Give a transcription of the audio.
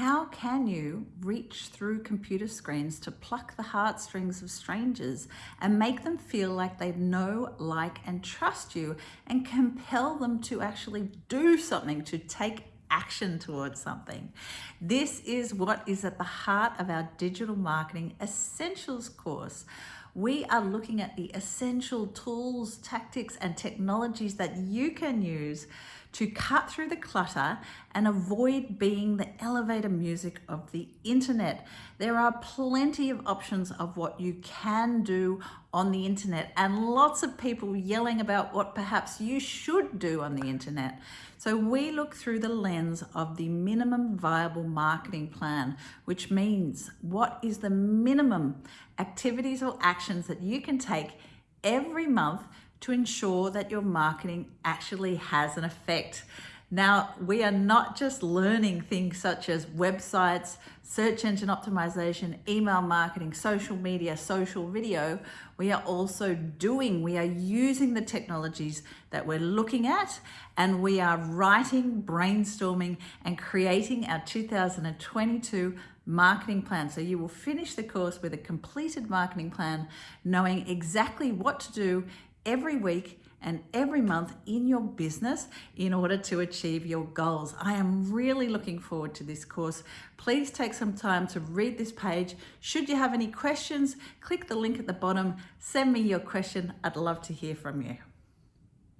how can you reach through computer screens to pluck the heartstrings of strangers and make them feel like they know, like, and trust you and compel them to actually do something, to take action towards something. This is what is at the heart of our digital marketing essentials course. We are looking at the essential tools, tactics, and technologies that you can use to cut through the clutter and avoid being the elevator music of the internet. There are plenty of options of what you can do on the internet and lots of people yelling about what perhaps you should do on the internet. So we look through the lens of the minimum viable marketing plan, which means what is the minimum activities or actions that you can take every month to ensure that your marketing actually has an effect. Now, we are not just learning things such as websites, search engine optimization, email marketing, social media, social video. We are also doing, we are using the technologies that we're looking at and we are writing, brainstorming and creating our 2022 marketing plan. So you will finish the course with a completed marketing plan, knowing exactly what to do every week and every month in your business in order to achieve your goals. I am really looking forward to this course. Please take some time to read this page. Should you have any questions, click the link at the bottom, send me your question. I'd love to hear from you.